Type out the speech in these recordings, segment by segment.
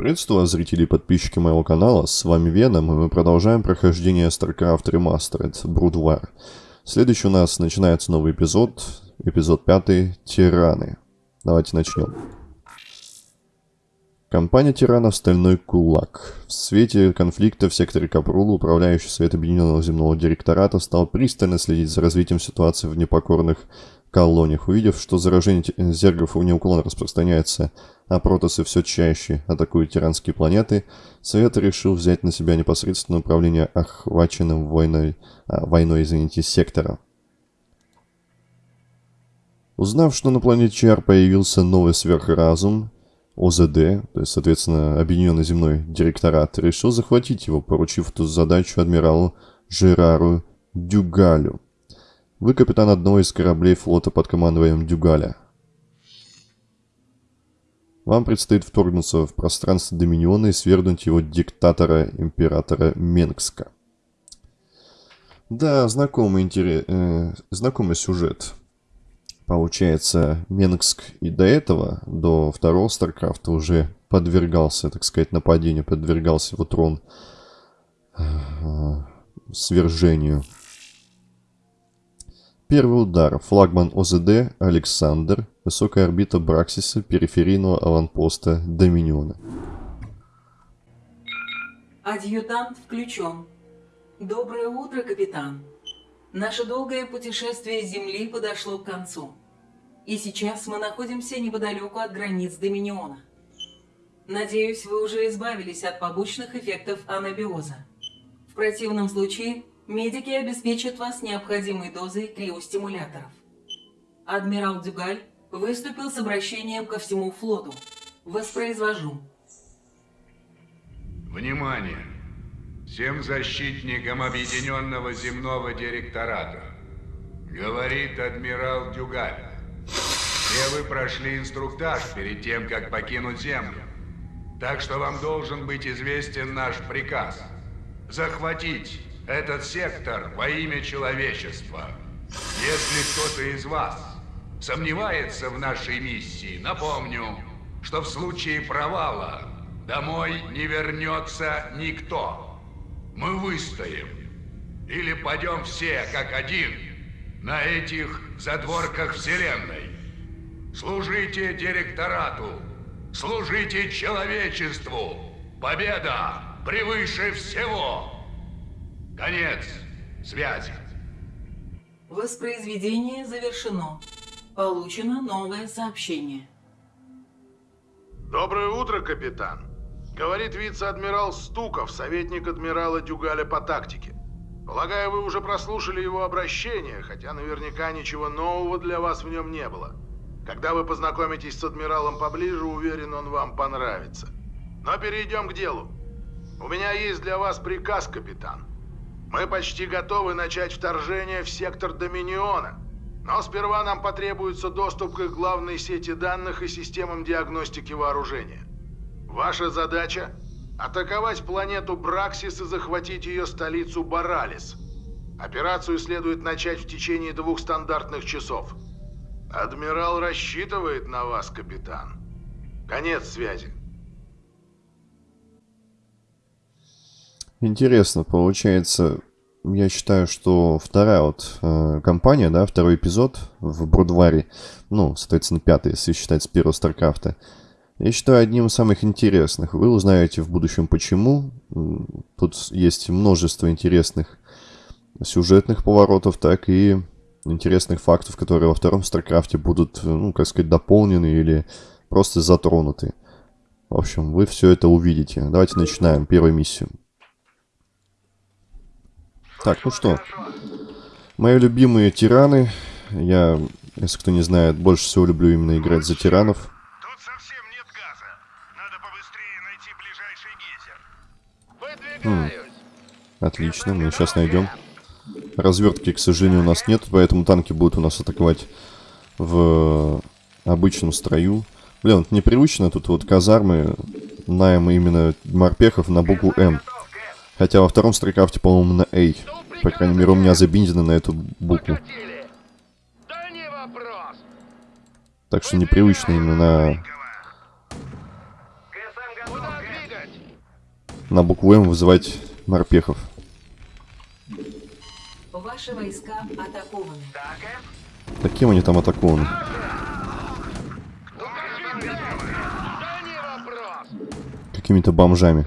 Приветствую вас, зрители и подписчики моего канала, с вами Веном, и мы продолжаем прохождение StarCraft Remastered Brood War. Следующий у нас начинается новый эпизод, эпизод 5 «Тираны». Давайте начнем. Компания тиранов «Стальной кулак». В свете конфликта в секторе Капрула управляющий Совет Объединенного Земного Директората стал пристально следить за развитием ситуации в непокорных колониях. Увидев, что заражение зергов неуклонно распространяется, а протосы все чаще атакуют тиранские планеты, Совет решил взять на себя непосредственное управление охваченным войной, а, войной извините, сектора. Узнав, что на планете Чар появился новый сверхразум, ОЗД, то есть, соответственно, Объединенный земной директорат, решил захватить его, поручив эту задачу адмиралу Жерару Дюгалю. Вы капитан одного из кораблей флота под командованием Дюгаля. Вам предстоит вторгнуться в пространство Доминиона и свергнуть его диктатора, императора Менгска. Да, знакомый, интерес, э, знакомый сюжет. Получается, Менгск и до этого, до второго Старкрафта, уже подвергался, так сказать, нападению, подвергался его трон э, свержению. Первый удар. Флагман ОЗД Александр. Высокая орбита Браксиса периферийного аванпоста Доминиона. Адъютант включен. Доброе утро, капитан. Наше долгое путешествие с Земли подошло к концу. И сейчас мы находимся неподалеку от границ Доминиона. Надеюсь, вы уже избавились от побочных эффектов анабиоза. В противном случае, медики обеспечат вас необходимой дозой криостимуляторов. Адмирал Дюгаль выступил с обращением ко всему флоту. Воспроизвожу. Внимание! Всем защитникам Объединенного Земного Директората. Говорит адмирал Дюгаль. Все вы прошли инструктаж перед тем, как покинуть Землю. Так что вам должен быть известен наш приказ. Захватить этот сектор во имя человечества. Если кто-то из вас сомневается в нашей миссии, напомню, что в случае провала домой не вернется никто. Мы выстоим. Или пойдем все как один на этих задворках Вселенной. Служите директорату. Служите человечеству. Победа превыше всего. Конец связи. Воспроизведение завершено. Получено новое сообщение. Доброе утро, капитан. Говорит вице-адмирал Стуков, советник адмирала Дюгаля по тактике. Полагаю, вы уже прослушали его обращение, хотя наверняка ничего нового для вас в нем не было. Когда вы познакомитесь с адмиралом поближе, уверен, он вам понравится. Но перейдем к делу. У меня есть для вас приказ, капитан. Мы почти готовы начать вторжение в сектор Доминиона. Но сперва нам потребуется доступ к их главной сети данных и системам диагностики вооружения. Ваша задача – атаковать планету Браксис и захватить ее столицу Баралис. Операцию следует начать в течение двух стандартных часов. Адмирал рассчитывает на вас, капитан. Конец связи. Интересно, получается, я считаю, что вторая вот э, кампания, да, второй эпизод в Brood War е, ну, соответственно, пятый, если считать с первого StarCraft а, я считаю одним из самых интересных. Вы узнаете в будущем почему. Тут есть множество интересных сюжетных поворотов, так и интересных фактов, которые во втором StarCraft е будут, ну, как сказать, дополнены или просто затронуты. В общем, вы все это увидите. Давайте начинаем первую миссию. Так, ну что. Мои любимые тираны. Я, если кто не знает, больше всего люблю именно играть за тиранов. Хм. Отлично, мы сейчас найдем. Развертки, к сожалению, у нас нет, поэтому танки будут у нас атаковать в обычном строю. Блин, это непривычно, тут вот казармы, найм именно морпехов на букву М. Хотя во втором строкрафте, по-моему, на A. По крайней мере, у меня забинзено на эту букву. Так что непривычно именно на на букву М вызывать морпехов. Ваши войска атакованы. Таким они там атакованы. Какими-то бомжами.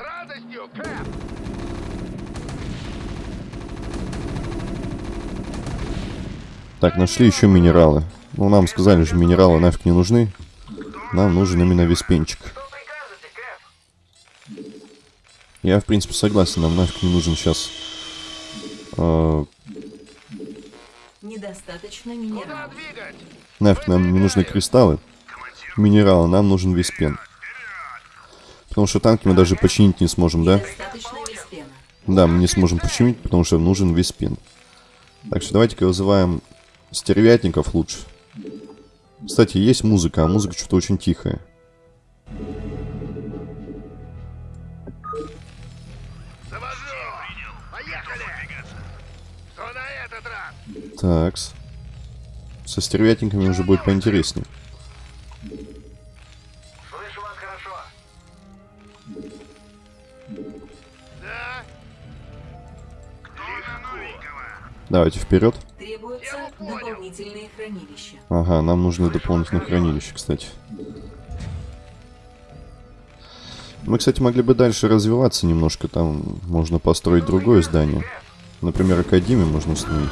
Так, нашли еще минералы. Ну, нам сказали же, минералы нафиг не нужны. Нам нужен именно виспенчик. Я, в принципе, согласен, нам нафиг не нужен сейчас... э, Недостаточно минералов. Двигать! нафиг нам не нужны кристаллы. Минералы, нам нужен виспен. Потому что танки мы даже починить не сможем, да? Да, мы не сможем починить, потому что нужен виспен. Так что давайте-ка вызываем стервятников лучше. Кстати, есть музыка, а музыка что-то очень тихая. Такс. Со стервятниками уже будет поинтереснее. Слышу вас хорошо. Да? Кто? Давайте вперед. Дополнительные хранилища. Ага, нам нужны дополнительные хранилища, кстати. Мы, кстати, могли бы дальше развиваться немножко. Там можно построить другое здание. Например, Академию можно установить.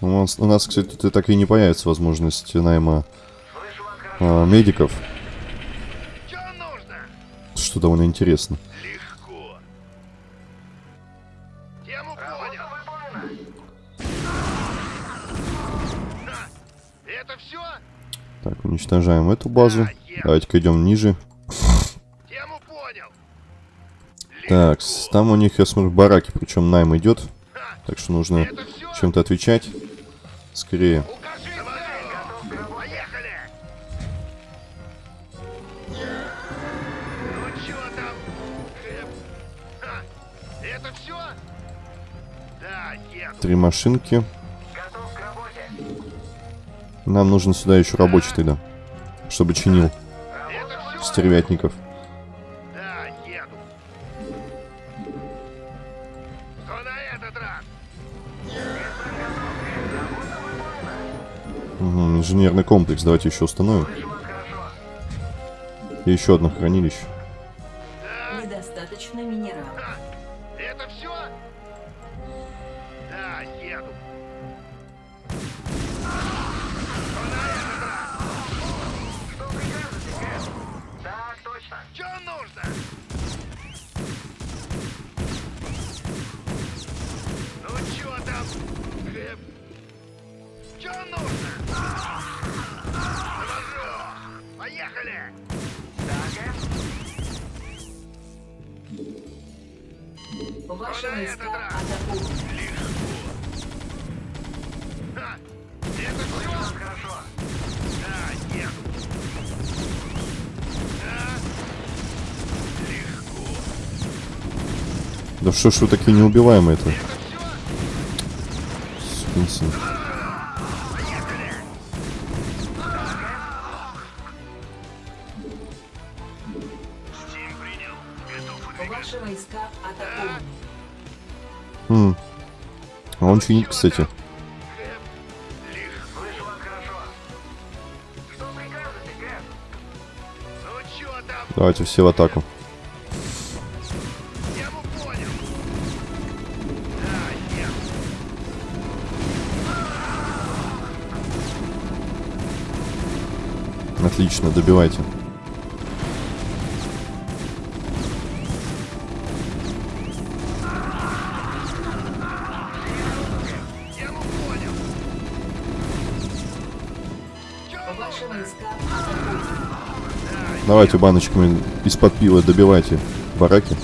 У нас, у нас, кстати, так и не появится возможность найма а, медиков, что довольно интересно. Уничтожаем эту базу. Давайте-ка идем ниже. Так, там у них, я смотрю, бараки, причем найм идет. Так что нужно чем-то отвечать. Скорее. Три машинки. Нам нужен сюда еще рабочий тогда. Чтобы чинил стервятников. Угу, инженерный комплекс. Давайте еще установим. И еще одно хранилище. Что ж вы такие неубиваемые это? Это все? Сукин сын. Стим принял. Готов Ваши войска атакованы. М. А он чинит, кстати. Давайте все в атаку. Отлично, добивайте. Давайте баночками из-под пива добивайте бараки.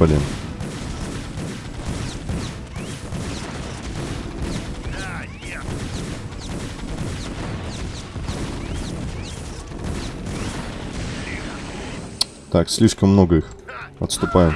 Блин. Так, слишком много их. Отступаем.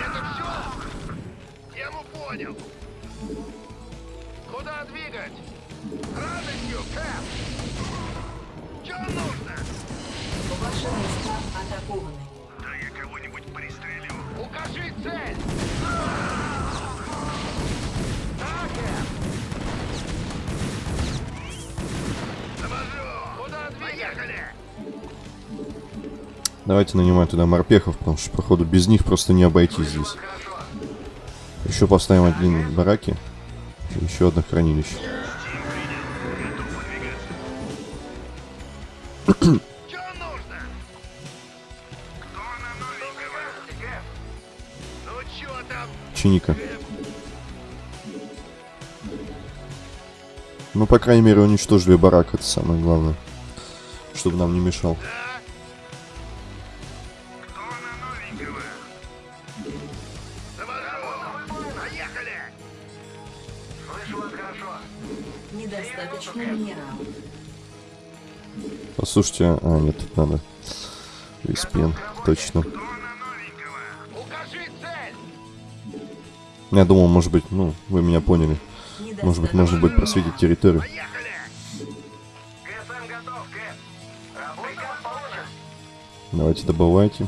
Давайте нанимаем туда морпехов, потому что, походу, без них просто не обойтись здесь. Еще поставим один бараки. и Еще одно хранилище. Чиника. Ну, по крайней мере, уничтожили барак, это самое главное. Чтобы нам не мешал. Да? Поехали! Слышу вас хорошо. Недостаточно минералов. Послушайте, а, нет, тут надо. Респен, точно. Я думал, может быть, ну, вы меня поняли. Может быть, можно будет просветить территорию. Давайте добывайте.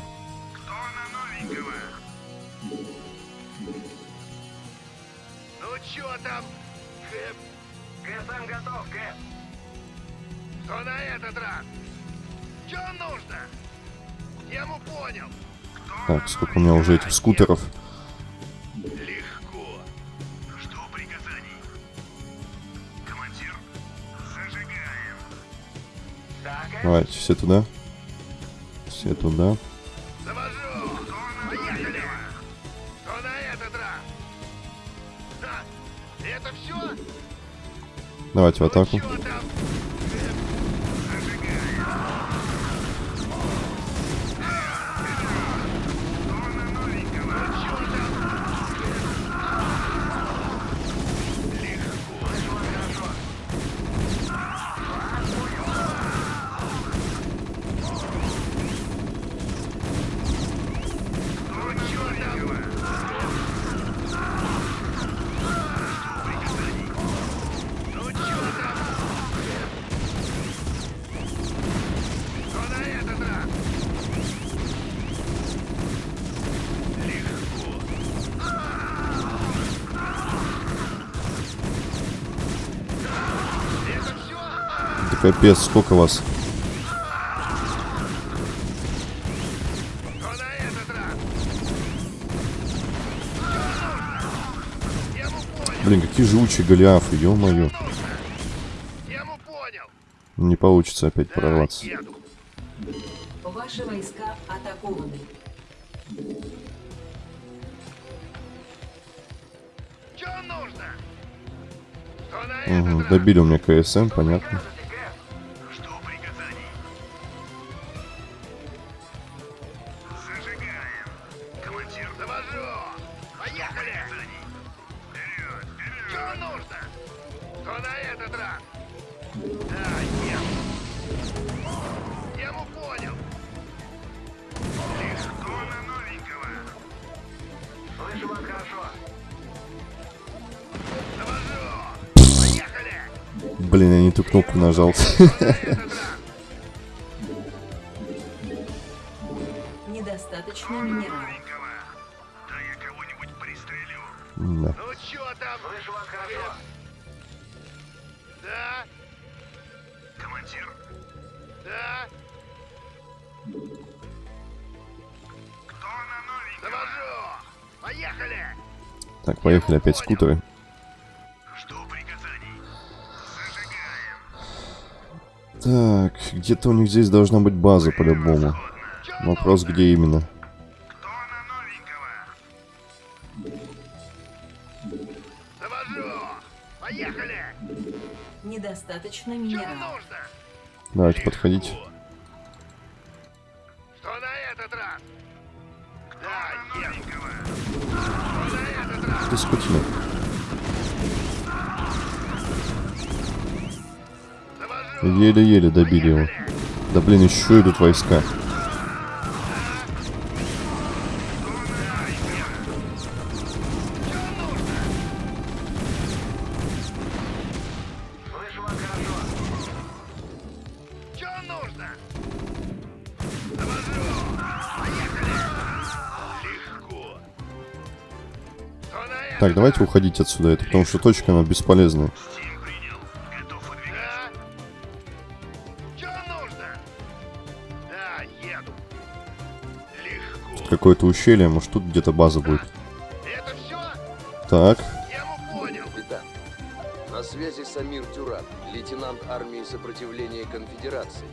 Сколько у меня уже этих скутеров. Давайте, все туда. Все туда. Давайте в атаку. Чё там? Ну чё там? Что на этот раз? Легко. Это все? Да капец, сколько вас? Блин, какие живучие голиафы, ё-моё. Не получится опять Да, прорваться. еду. Ваши войска атакованы. Чё нужно? Угу, добили у меня КСМ, понятно. Нажал. Недостаточно минералов. Новенького. Да я кого-нибудь пристрелю. Да. Ну чё там? Слышу вас хорошо. Да? Командир? Да? Кто на новенького? Завожу! Поехали! Так, поехали опять скутеры. Так, где-то у них здесь должна быть база по-любому. Вопрос, где именно. Недостаточно минералов. Давайте подходите. Что на этот раз? Да. Что на этот раз? Ты Еле-еле добили его. Да блин, еще идут войска. Так, давайте уходить отсюда, это потому что точка она бесполезная. Какое-то ущелье, может тут где-то база будет. Это все? Так. Капитан, на связи Самир Тюран, лейтенант армии сопротивления конфедерации.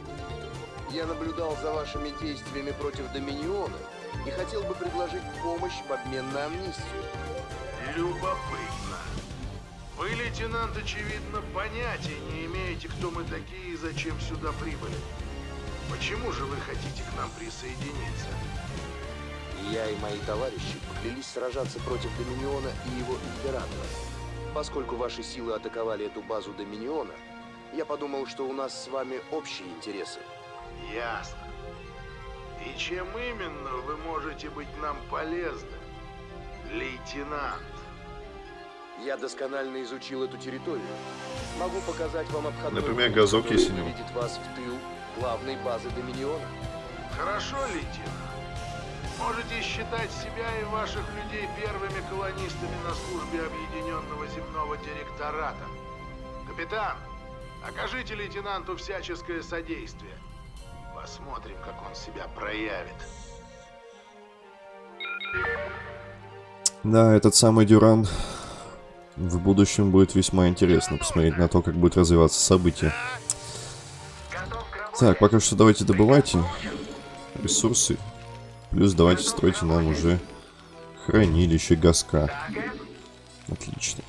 Я наблюдал за вашими действиями против Доминиона и хотел бы предложить помощь в обмен на амнистию. Любопытно. Вы, лейтенант, очевидно, понятия не имеете, кто мы такие и зачем сюда прибыли. Почему же вы хотите к нам присоединиться? Я и мои товарищи поклялись сражаться против Доминиона и его императора. Поскольку ваши силы атаковали эту базу Доминиона, я подумал, что у нас с вами общие интересы. Ясно. И чем именно вы можете быть нам полезны, лейтенант? Я досконально изучил эту территорию. Могу показать вам обходной Например, газок у него. выведет вас в тыл главной базы Доминиона. Хорошо, лейтенант. Считать себя и ваших людей первыми колонистами на службе Объединенного земного директората. Капитан, окажите лейтенанту всяческое содействие. Посмотрим, как он себя проявит. да, этот самый Дюран в будущем будет весьма интересно посмотреть на то, как будет развиваться события. Так, пока что давайте добывайте ресурсы. Плюс давайте стройте нам уже хранилище газка. Отлично.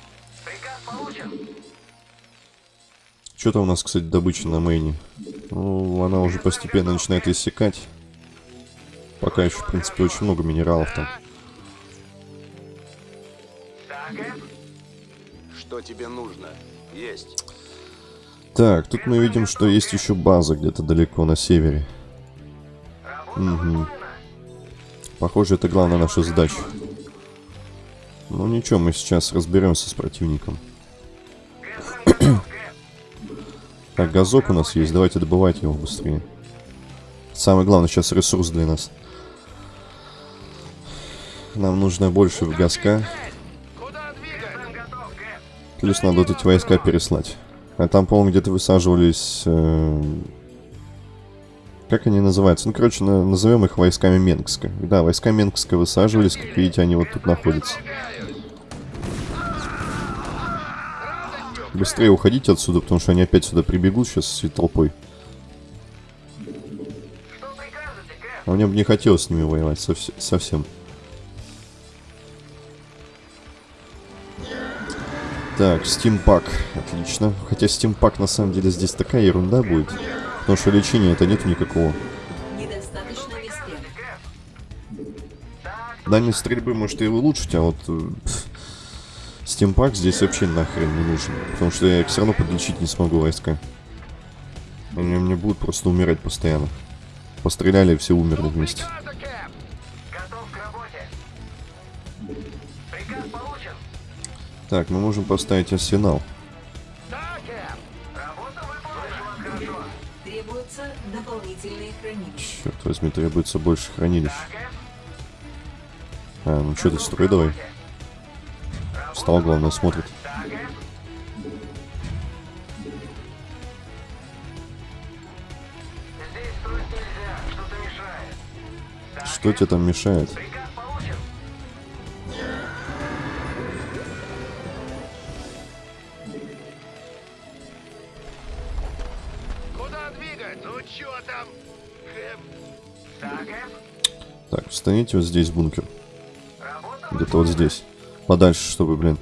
Что там у нас, кстати, добыча на мейне? Ну, она уже постепенно начинает иссякать. Пока еще, в принципе, очень много минералов там. Что тебе нужно? Есть. Так, тут мы видим, что есть еще база где-то далеко на севере. Угу. Похоже, это главная наша задача. Ну ничего, мы сейчас разберемся с противником. так, газок у нас есть, давайте добывайте его быстрее. Самый главный сейчас ресурс для нас. Нам нужно больше газка. Плюс надо вот эти войска переслать. А там, по-моему, где-то высаживались... э, Как они называются? Ну, короче, на- назовем их войсками Менгска. Да, войска Менгска высаживались, как видите, они вот тут находятся. Быстрее уходите отсюда, потому что они опять сюда прибегут сейчас всей толпой. А мне бы не хотелось с ними воевать совс- совсем. Так, стимпак. Отлично. Хотя стимпак на самом деле здесь такая ерунда будет. Потому что лечения это нет никакого. Дальность стрельбы может и улучшить, а вот э, стимпак здесь вообще нахрен не нужен. Потому что я их все равно подлечить не смогу войска. Они мне будут просто умирать постоянно. Постреляли все умерли вместе. Так, мы можем поставить арсенал. Черт возьми, требуется больше хранилищ. А, ну что ты, строй давай. Встал, главное, смотрит. Что тебе там мешает? Так, встаните вот здесь бункер. Где-то вот здесь. Подальше, чтобы, блин,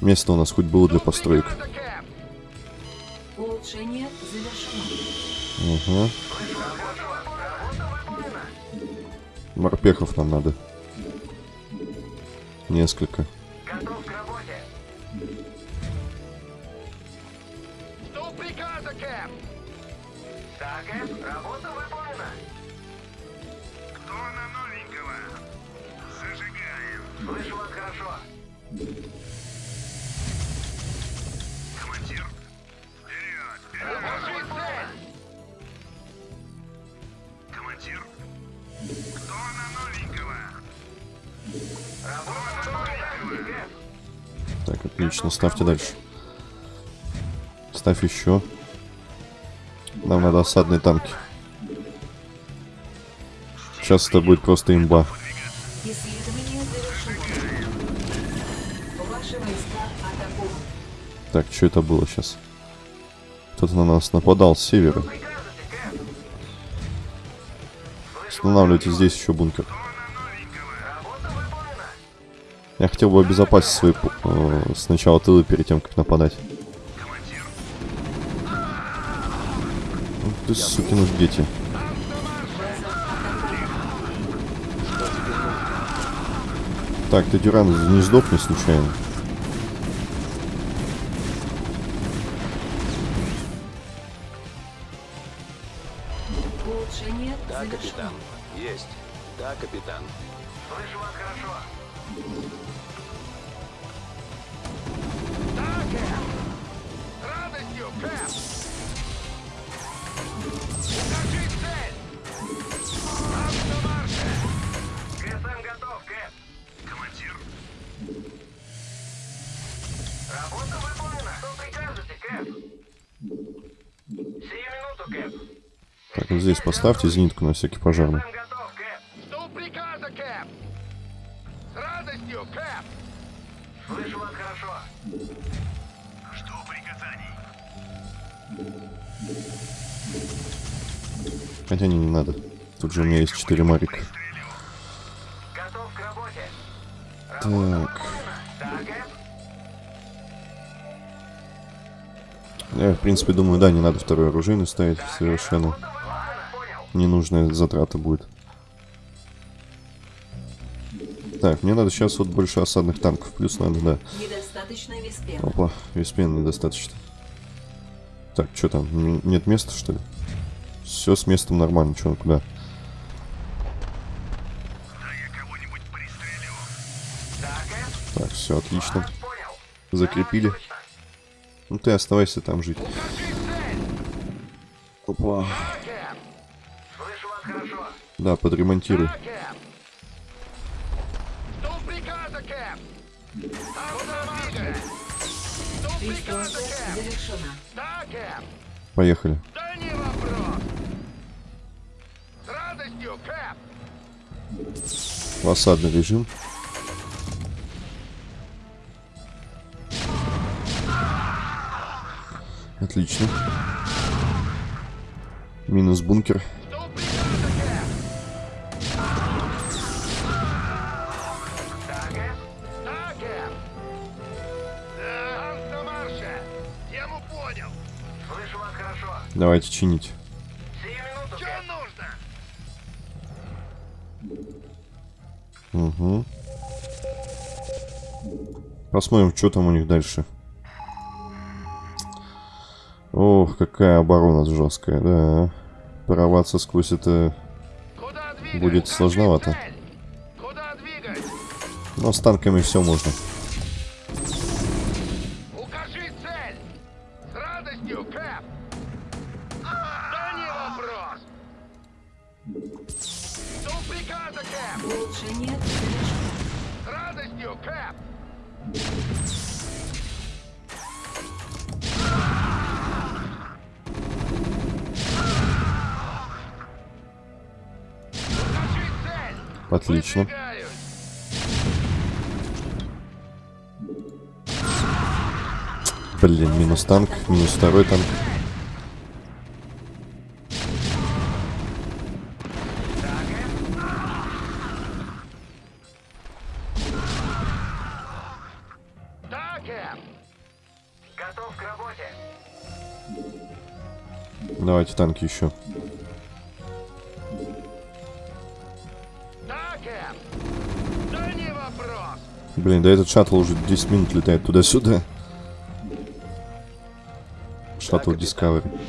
место у нас хоть было для построек. Улучшение завершено. Угу. Морпехов нам надо. Несколько. Готов к работе. Жду приказа, Кэп! Да, Кэп, работа выполнена. Кто на новенького? Зажигаем. Слышу вас хорошо. Командир, вперед! Вперед! Командир, кто на новенького? Выполнена, Кэп! Так, отлично, ставьте дальше. Ставь еще. Нам надо осадные танки. Сейчас это будет просто имба. Так, что это было сейчас? Кто-то на нас нападал с севера. Устанавливайте здесь еще бункер. Я хотел бы обезопасить свои э, сначала тылы перед тем, как нападать. Ну ты, сукины дети. Так, ты, Дюран, не сдохни случайно. Слышу вас хорошо. Жду приказаний. Хотя не, не надо. Тут же у меня есть 4 марика. Готов к работе. Так. Я, в принципе, думаю, да, не надо второй оружейный ставить совершенно. Ненужная затрата будет. Так, мне надо сейчас вот больше осадных танков. Плюс надо, да. Недостаточно виспена. Опа, веспен недостаточно. Так, что там? Нет места, что ли? Все с местом нормально, что, куда? Да, Кэп? Так, все отлично. Закрепили. Ну ты оставайся там жить. Опа. Да, Кэп. Поехали. Осадный режим. Отлично. Минус бункер. Давайте чинить. Угу. Посмотрим, что там у них дальше. Ох, какая оборона жесткая, да. Прорваться сквозь это... Будет сложновато. цель. Куда двигать? Но с танками все можно. Отлично. Блин, минус танк, минус второй танк. Давайте танки еще. Блин, да этот шаттл уже 10 минут летает туда-сюда. Шаттл капитан. Discovery.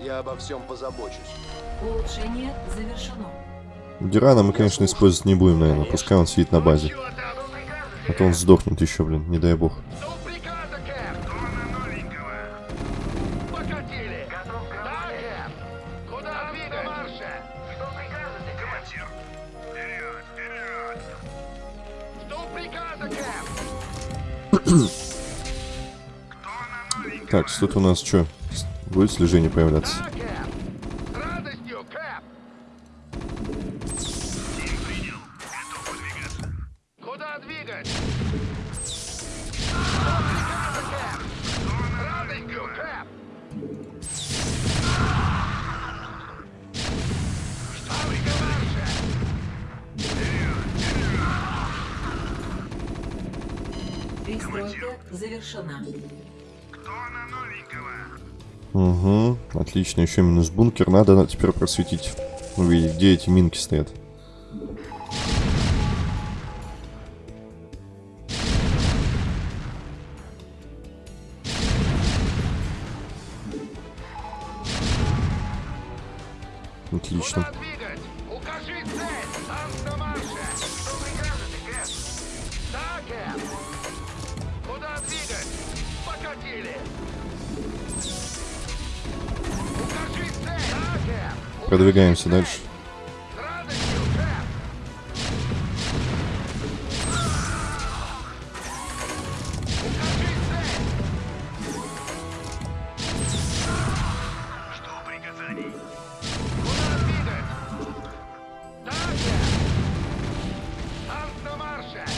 Я обо всем позабочусь. Улучшение завершено. Дюрана мы, конечно, использовать не будем, наверное. Пускай он сидит на базе. А то он сдохнет еще, блин, не дай бог. Так, тут у нас что? Будет слежение появляться? Отлично, еще минус бункер. Надо на- теперь просветить, увидеть, где эти минки стоят. Куда двигать?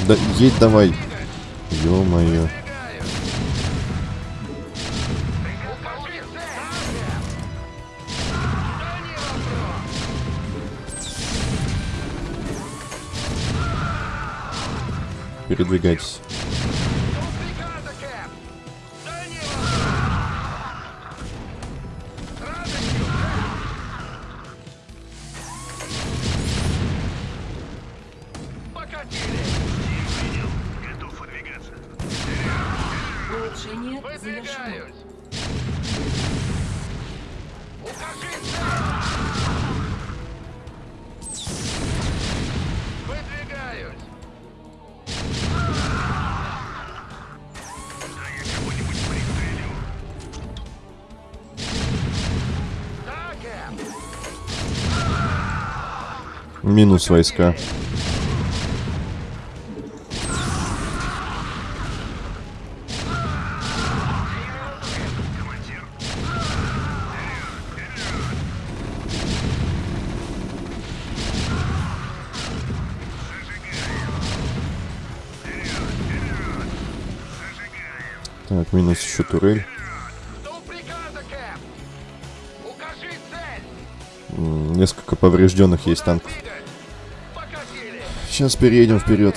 Да, едь давай. Ё-моё. Передвигайтесь. Минус войска. Так, минус еще турель. Несколько поврежденных есть танков. Сейчас переедем вперед.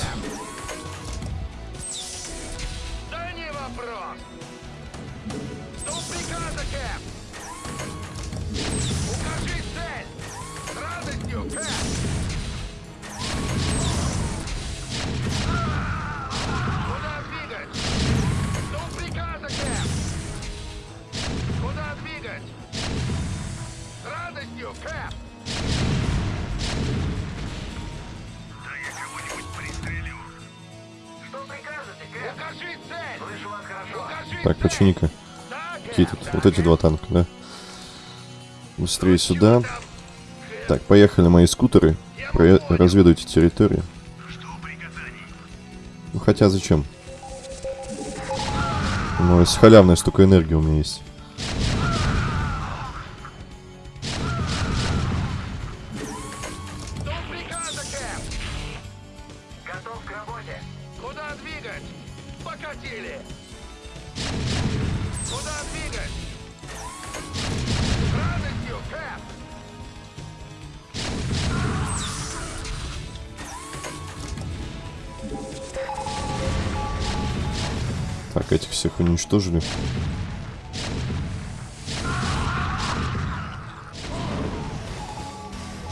Так, почини-ка. Какие тут? Вот эти два танка, да? Быстрее сюда. Так, поехали мои скутеры. Про- Разведывайте территорию. Ну хотя зачем? Ну, с халявной столько энергии у меня есть. Уничтожили.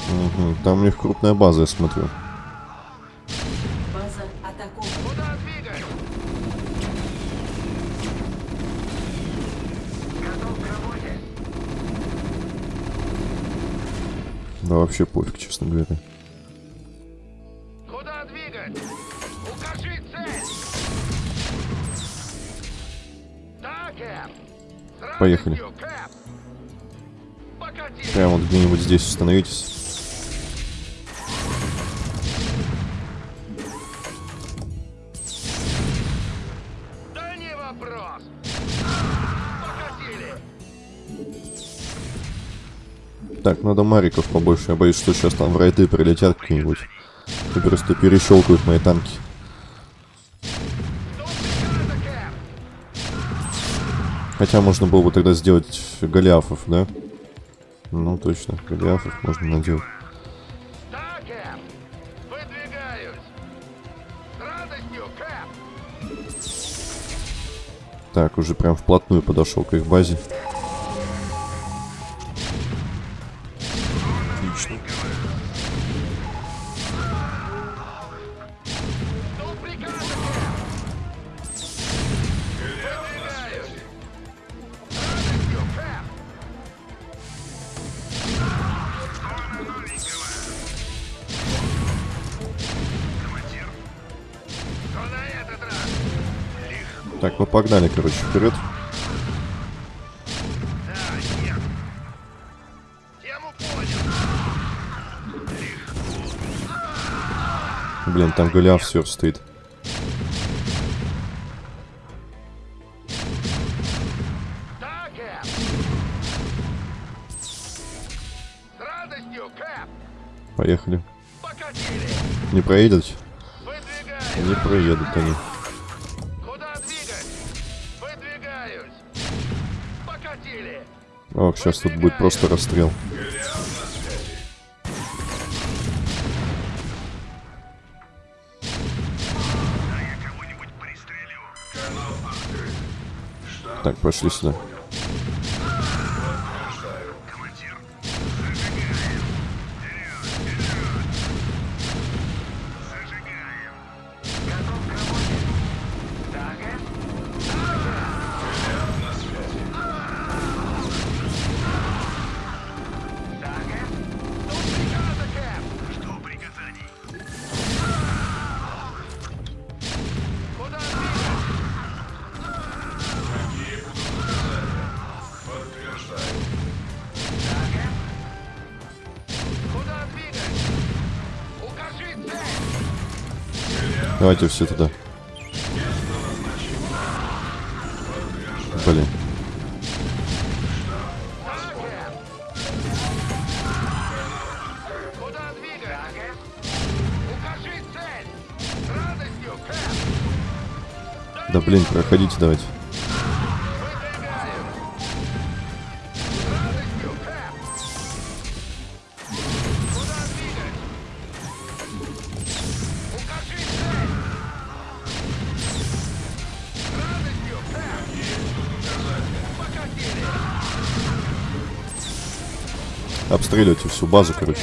Мгм, Там у них крупная база, я смотрю. База атакована. Куда двигать? Готов к работе. Да вообще пофиг, честно говоря. Поехали. Прямо вот где-нибудь здесь установитесь. Да не вопрос. Покатили. Так, надо мариков побольше. Я боюсь, что сейчас там в райды прилетят какие-нибудь. И просто перещелкают мои танки. Хотя можно было бы тогда сделать голиафов, да? Ну, точно, голиафов можно наделать. Так, уже прям вплотную подошел к их базе. Погнали, короче, вперед. Блин, там голиаф все стоит. Поехали. Не проедут? Не проедут они. Ох, сейчас тут будет просто расстрел. Так, пошли сюда. Давайте все туда. Блин. Да, блин, проходите давайте. Обстреливайте всю базу, короче.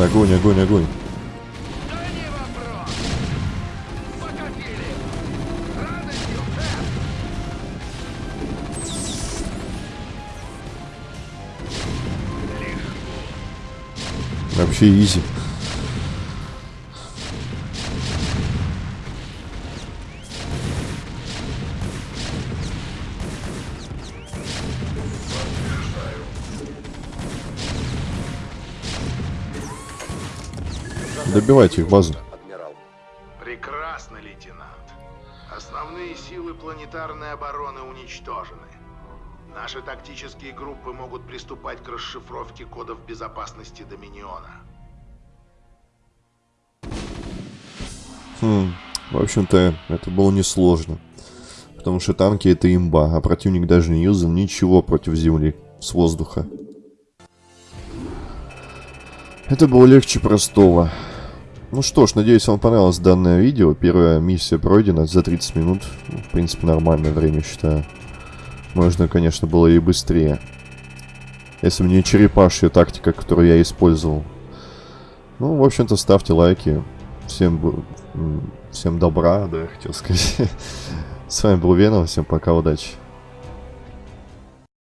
Огонь, огонь, огонь. Вообще изи. Добивайте их базу. Прекрасно, лейтенант. Основные силы планетарной обороны уничтожены. Наши тактические группы могут приступать к расшифровке кодов безопасности Доминиона. Хм, в общем-то, это было несложно. Потому что танки это имба, а противник даже не юзал ничего против земли с воздуха. Это было легче простого. Ну что ж, надеюсь, вам понравилось данное видео. Первая миссия пройдена за 30 минут. Ну, В принципе, нормальное время, считаю. Можно, конечно, было и быстрее. Если бы не черепашья тактика, которую я использовал. Ну, в общем-то, ставьте лайки. Всем, всем добра, да, я хотел сказать. С вами был Веном, всем пока, удачи.